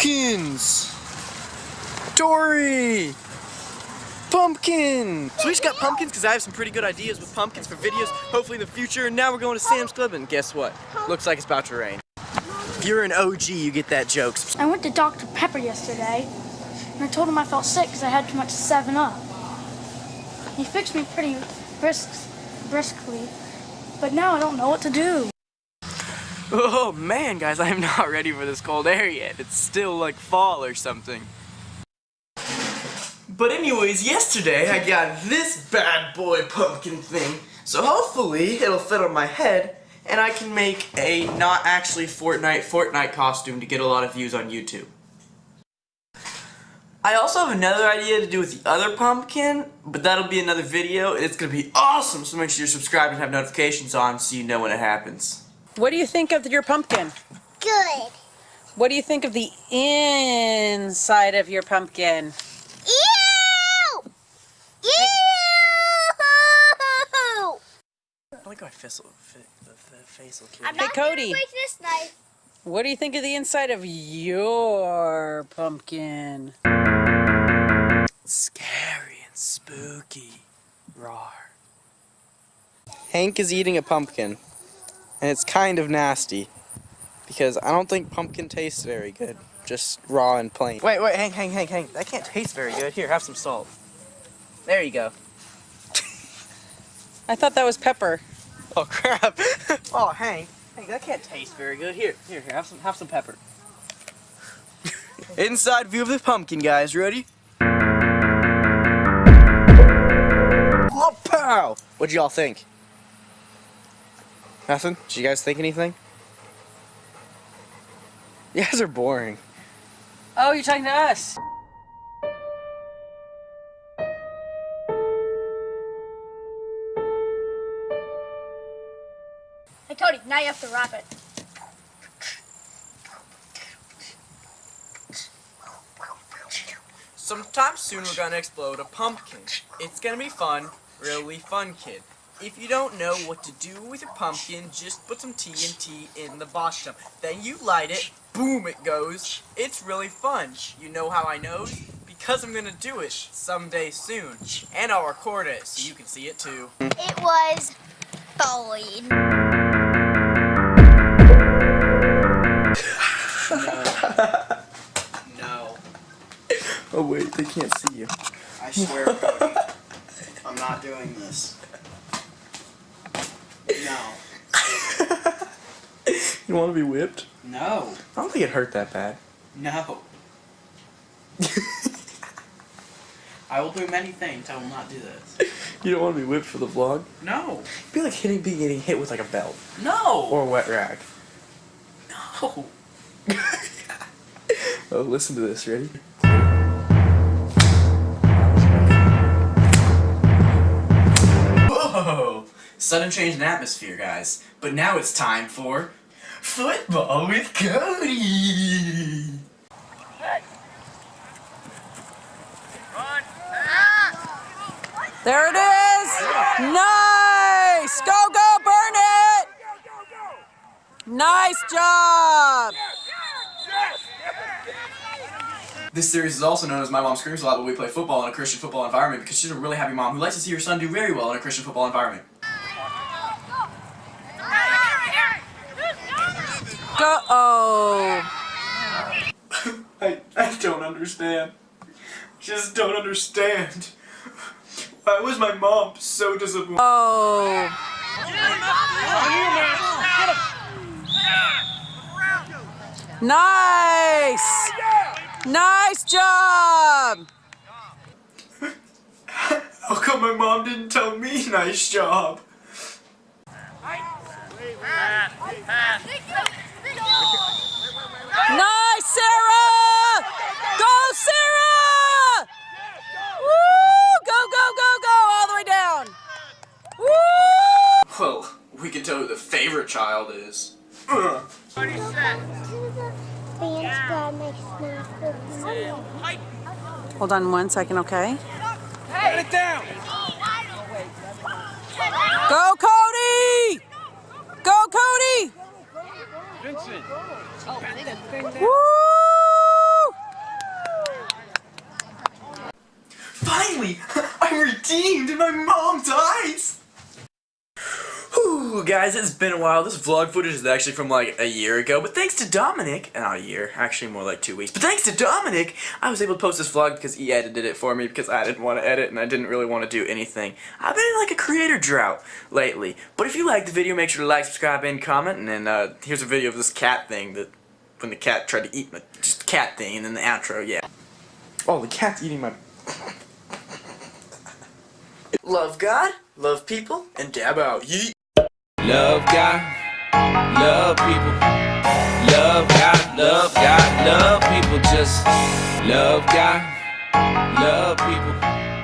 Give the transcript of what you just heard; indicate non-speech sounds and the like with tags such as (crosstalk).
Pumpkins! Dory! Pumpkin! So we just got pumpkins because I have some pretty good ideas with pumpkins for videos, hopefully in the future. And now we're going to Sam's Club and guess what? Looks like it's about to rain. If you're an OG, you get that joke. I went to Dr. Pepper yesterday and I told him I felt sick because I had too much 7-Up. He fixed me pretty brisk, briskly, but now I don't know what to do. Oh man, guys, I am (laughs) not ready for this cold air yet. It's still like fall or something. But anyways, yesterday I got this bad boy pumpkin thing. So hopefully it'll fit on my head and I can make a not actually Fortnite Fortnite costume to get a lot of views on YouTube. I also have another idea to do with the other pumpkin, but that'll be another video it's gonna be awesome, so make sure you're subscribed and have notifications on so you know when it happens. What do you think of your pumpkin? Good. What do you think of the inside of your pumpkin? Ew! Ew! I like how I fizzle, the, the face will I'm Hey, not Cody. break this knife. What do you think of the inside of your pumpkin? Scary and spooky. Rawr. Hank is eating a pumpkin, and it's kind of nasty, because I don't think pumpkin tastes very good, just raw and plain. Wait, wait, Hank, Hank, Hank, Hank, that can't taste very good. Here, have some salt. There you go. I thought that was pepper. Oh (laughs) crap! oh, Hank, Hank, that can't taste very good. Here, here, here, have some, have some pepper. (laughs) Inside view of the pumpkin, guys. Ready? Oh, pow! What'd y'all think? Nothing? Did you guys think anything? You guys are boring. Oh, you're talking to us. Hey Cody, now you have to wrap it. Sometime soon we're gonna explode a pumpkin. It's gonna be fun, really fun, kid. If you don't know what to do with your pumpkin, just put some TNT in the bottom. Then you light it, boom it goes. It's really fun. You know how I know? Because I'm gonna do it someday soon. And I'll record it so you can see it too. It was fine. No, Oh wait, they can't see you. I swear, Cody, I'm not doing this. No, (laughs) You wanna be whipped? no, I don't think it hurt that bad. no. (laughs) I will do many things. I will not do this. (laughs) You don't wanna be whipped for the vlog? No, It'd be like hitting, being getting hit with like a belt. no, Or a wet rag. no. Oh, listen to this, ready? Sudden change in atmosphere, guys. But now it's time for football with Cody. There it is! Nice! Go, go, burn it! Nice job! This series is also known as My Mom Screams a Lot, but we play football in a Christian football environment because she's a really happy mom who likes to see her son do very well in a Christian football environment. Go, oh. I, I don't understand. Just don't understand. Why was my mom so disappointed? Oh. Nice! Nice job! How come my mom didn't tell me nice job? Nice, the favorite child is. Hold on one second, okay? Hey. Let it down! Go, Cody! Go, Cody! Vincent! Woo! Finally! (laughs) I'm redeemed and my mom dies! Whew, guys, it's been a while. This vlog footage is actually from like a year ago, but thanks to Dominic, not a year, actually more like two weeks, but thanks to Dominic, I was able to post this vlog because he edited it for me because I didn't want to edit and I didn't really want to do anything. I've been in like a creator drought lately, but if you liked the video, make sure to like, subscribe, and comment, and then uh, here's a video of this cat thing that, when the cat tried to eat my, just cat thing, and then the outro, yeah. Oh, the cat's eating my... (laughs) Love God, love people, and dab out. Yeet. Love God, love people. Love God, love God, love people. Just love God, love people.